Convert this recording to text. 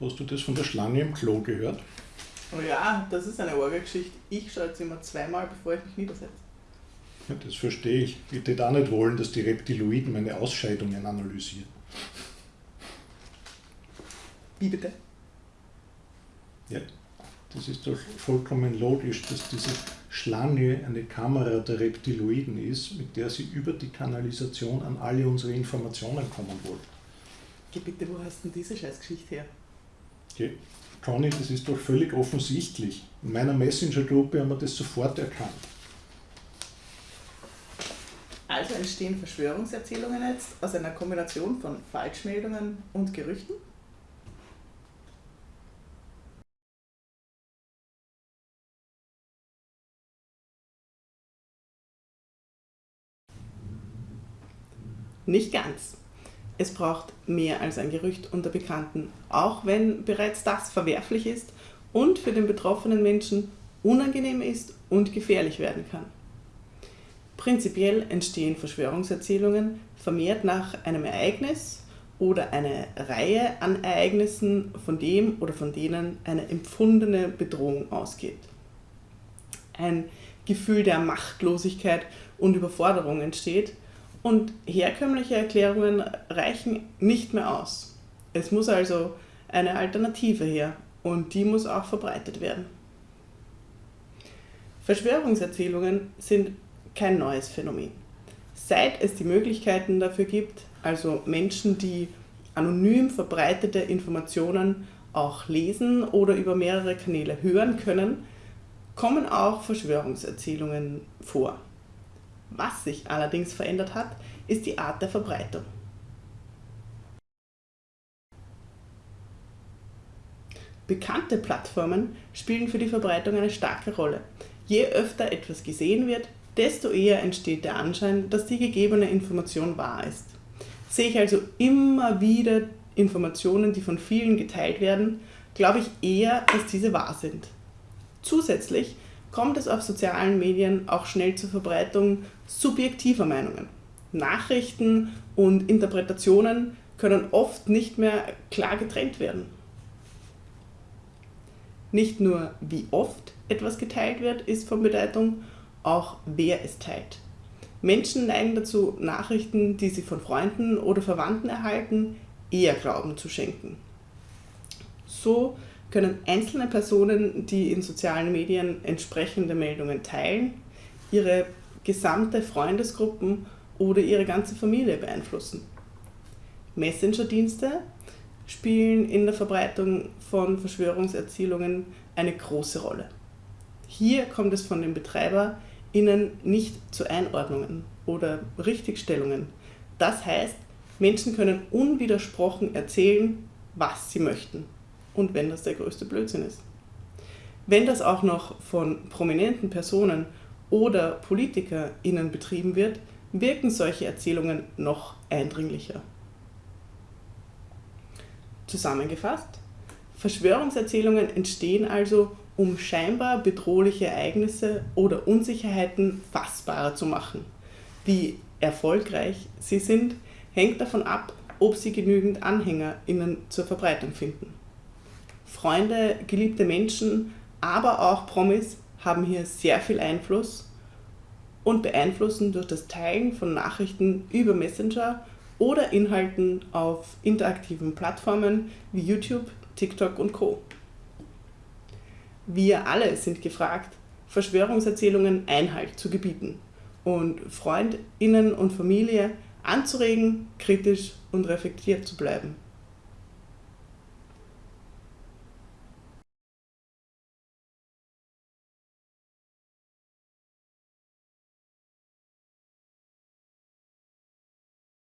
Hast du das von der Schlange im Klo gehört? Oh ja, das ist eine Orgelgeschichte. Ich schaue jetzt immer zweimal, bevor ich mich niedersetze. Ja, das verstehe ich. Ich würde auch nicht wollen, dass die Reptiloiden meine Ausscheidungen analysieren. Wie bitte? Ja, das ist doch vollkommen logisch, dass diese Schlange eine Kamera der Reptiloiden ist, mit der sie über die Kanalisation an alle unsere Informationen kommen wollen. Geh bitte, wo hast du denn diese Scheißgeschichte her? Okay. Conny, das ist doch völlig offensichtlich. In meiner Messenger-Gruppe haben wir das sofort erkannt. Also entstehen Verschwörungserzählungen jetzt aus einer Kombination von Falschmeldungen und Gerüchten? Nicht ganz. Es braucht mehr als ein Gerücht unter Bekannten, auch wenn bereits das verwerflich ist und für den betroffenen Menschen unangenehm ist und gefährlich werden kann. Prinzipiell entstehen Verschwörungserzählungen vermehrt nach einem Ereignis oder einer Reihe an Ereignissen, von dem oder von denen eine empfundene Bedrohung ausgeht. Ein Gefühl der Machtlosigkeit und Überforderung entsteht, und herkömmliche Erklärungen reichen nicht mehr aus. Es muss also eine Alternative her und die muss auch verbreitet werden. Verschwörungserzählungen sind kein neues Phänomen. Seit es die Möglichkeiten dafür gibt, also Menschen, die anonym verbreitete Informationen auch lesen oder über mehrere Kanäle hören können, kommen auch Verschwörungserzählungen vor. Was sich allerdings verändert hat, ist die Art der Verbreitung. Bekannte Plattformen spielen für die Verbreitung eine starke Rolle. Je öfter etwas gesehen wird, desto eher entsteht der Anschein, dass die gegebene Information wahr ist. Sehe ich also immer wieder Informationen, die von vielen geteilt werden, glaube ich eher, dass diese wahr sind. Zusätzlich kommt es auf sozialen Medien auch schnell zur Verbreitung subjektiver Meinungen. Nachrichten und Interpretationen können oft nicht mehr klar getrennt werden. Nicht nur wie oft etwas geteilt wird, ist von Bedeutung, auch wer es teilt. Menschen neigen dazu, Nachrichten, die sie von Freunden oder Verwandten erhalten, eher Glauben zu schenken. So können einzelne Personen, die in sozialen Medien entsprechende Meldungen teilen, ihre gesamte Freundesgruppen oder ihre ganze Familie beeinflussen. Messenger-Dienste spielen in der Verbreitung von Verschwörungserzählungen eine große Rolle. Hier kommt es von den BetreiberInnen nicht zu Einordnungen oder Richtigstellungen. Das heißt, Menschen können unwidersprochen erzählen, was sie möchten und wenn das der größte Blödsinn ist. Wenn das auch noch von prominenten Personen oder PolitikerInnen betrieben wird, wirken solche Erzählungen noch eindringlicher. Zusammengefasst, Verschwörungserzählungen entstehen also, um scheinbar bedrohliche Ereignisse oder Unsicherheiten fassbarer zu machen. Wie erfolgreich sie sind, hängt davon ab, ob sie genügend AnhängerInnen zur Verbreitung finden. Freunde, geliebte Menschen, aber auch Promis haben hier sehr viel Einfluss und beeinflussen durch das Teilen von Nachrichten über Messenger oder Inhalten auf interaktiven Plattformen wie YouTube, TikTok und Co. Wir alle sind gefragt, Verschwörungserzählungen Einhalt zu gebieten und Freundinnen und Familie anzuregen, kritisch und reflektiert zu bleiben.